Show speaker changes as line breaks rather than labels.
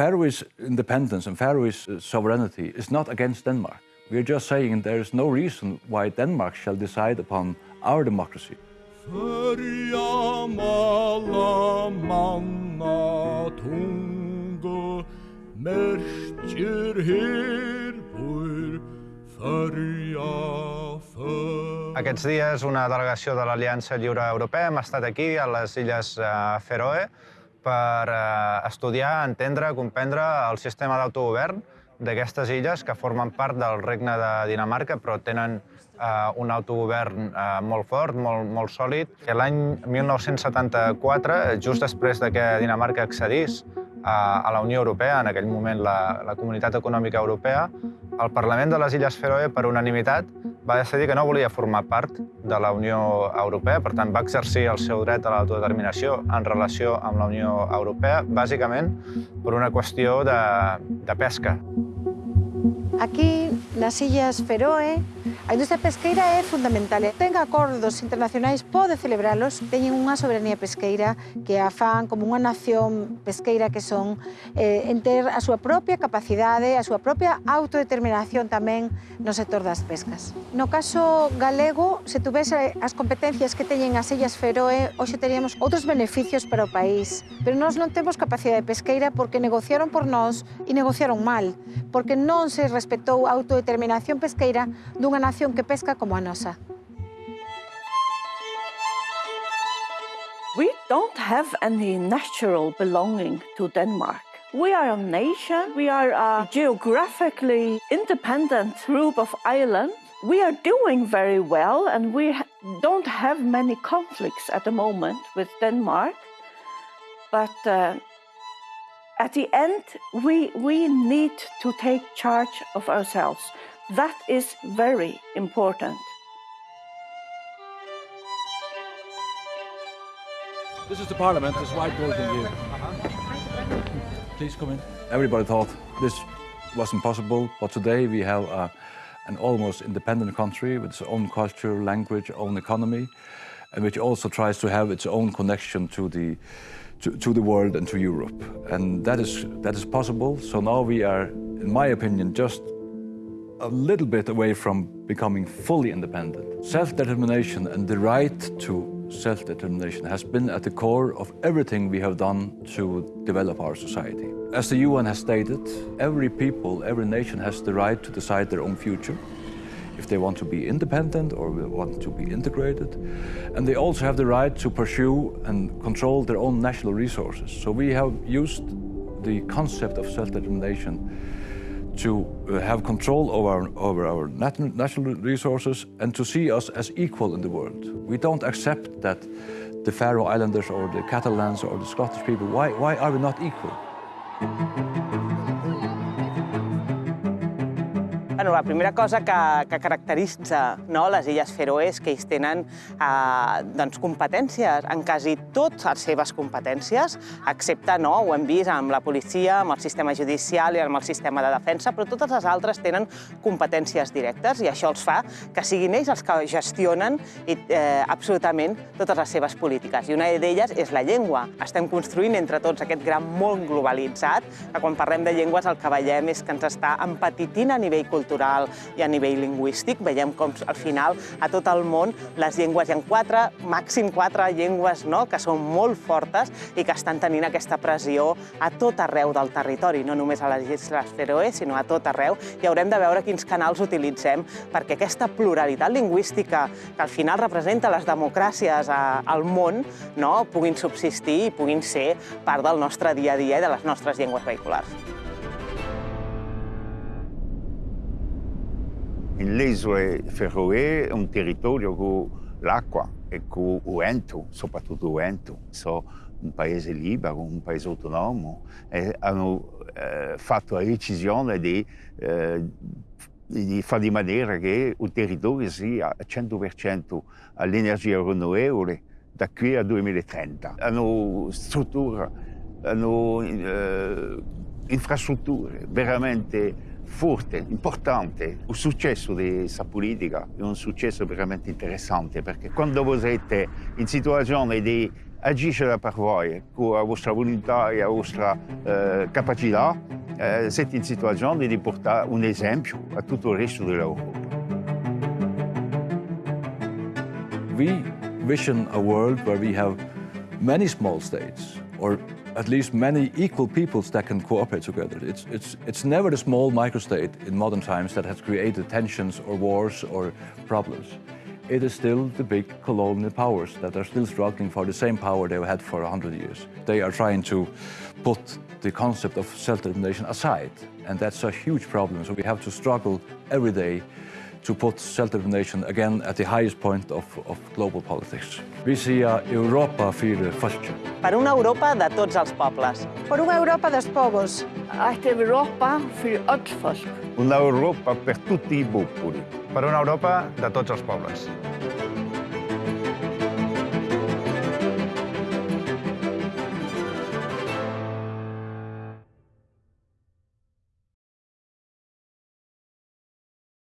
Faroese independence and Faroese uh, sovereignty is not against Denmark. We're just saying there is no reason why Denmark shall decide upon our democracy.
Aquests dies una delegació de l'Aliança Lliure Europea hem estat aquí a les Illes eh, Feroe per eh, estudiar, entendre, comprendre el sistema d'autogovern d'aquestes illes que formen part del regne de Dinamarca però tenen eh, un autogovern eh, molt fort, molt, molt sòlid. L'any 1974, just després de que Dinamarca accedís a, a la Unió Europea, en aquell moment la, la Comunitat Econòmica Europea, el Parlament de les Illes Feroe, per unanimitat, va decidir que no volia formar part de la Unió Europea, per tant va exercir el seu dret a l'autodeterminació en relació amb la Unió Europea, bàsicament per una qüestió de, de pesca.
Aquí nas Illas Feroe. A industria pesqueira é fundamental. Ten acordos internacionais, pode celebralos, teñen unha soberanía pesqueira que a fan como unha nación pesqueira que son eh, en ter a súa propia capacidade, a súa propia autodeterminación tamén no sector das pescas. No caso galego, se tuvese as competencias que teñen as Illas Feroe, hoxe teríamos outros beneficios para o país. Pero nós non temos capacidade pesqueira porque negociaron por nós e negociaron mal, porque non se respetou a auto autodeterminación pesqueira dunha nación que pesca como a nosa.
We don't have any natural belonging to Denmark. We are a nation, we are a geographically independent group of islands. We are doing very well and we don't have many conflicts at the moment with Denmark. But uh, at the end, we, we need to take charge of ourselves. That is very important.
This is the parliament, this white building here. Please come in. Everybody thought this was impossible, but today we have a, an almost independent country with its own culture, language, own economy, and which also tries to have its own connection to the to, to the world and to Europe. And that is that is possible. So now we are, in my opinion, just a little bit away from becoming fully independent. Self determination and the right to self determination has been at the core of everything we have done to develop our society. As the UN has stated, every people, every nation has the right to decide their own future if they want to be independent or want to be integrated. And they also have the right to pursue and control their own national resources. So we have used the concept of self determination to uh, have control over over our nat- natural resources and to see us as equal in the world. We don't accept that the Faroe Islanders or the Catalans or the Scottish people, why, why are we not equal?
Bueno, la primera cosa que, que caracteritza no, les Illes Feroe és que ells tenen eh, doncs, competències en quasi totes les seves competències, excepte, no, ho hem vist, amb la policia, amb el sistema judicial i amb el sistema de defensa, però totes les altres tenen competències directes i això els fa que siguin ells els que gestionen i, eh, absolutament totes les seves polítiques. I una d'elles és la llengua. Estem construint entre tots aquest gran món globalitzat, que quan parlem de llengües el que veiem és que ens està empetitint a nivell cultural i a nivell lingüístic. Veiem com al final a tot el món les llengües, hi ha quatre, màxim quatre llengües no? que són molt fortes i que estan tenint aquesta pressió a tot arreu del territori, no només a les Illes Feroe, sinó a tot arreu, i haurem de veure quins canals utilitzem perquè aquesta pluralitat lingüística que al final representa les democràcies a, al món no? puguin subsistir i puguin ser part del nostre dia a dia i de les nostres llengües vehiculars.
Le isole Feroe è un territorio con l'acqua e con il vento, soprattutto il vento. Sono un paese libero, un paese autonomo e hanno eh, fatto la decisione di, eh, di fare di maniera che il territorio sia a 100% all'energia rinnovabile da qui al 2030. Hanno strutture, hanno eh, infrastrutture veramente forte, importante. Il successo di questa politica è un successo veramente interessante perché quando voi siete in situazione di agire per voi, con la vostra volontà e la vostra eh, capacità, eh, siete in situazione di portare un esempio a tutto il resto dell'Europa.
We vision a world where we have many small states, or at least many equal peoples that can cooperate together. It's, it's, it's never the small microstate in modern times that has created tensions or wars or problems. It is still the big colonial powers that are still struggling for the same power they've had for 100 years. They are trying to put the concept of self-determination aside, and that's a huge problem. So we have to struggle every day to put self-determination again at the highest point of, of global politics. Vi ser Europa for folket.
Per una Europa de tots els pobles.
Por unha Europa dos povos.
Eitt Europa fyrir öll folk.
Una Europa per tutti i popoli.
Per una Europa de tots els pobles.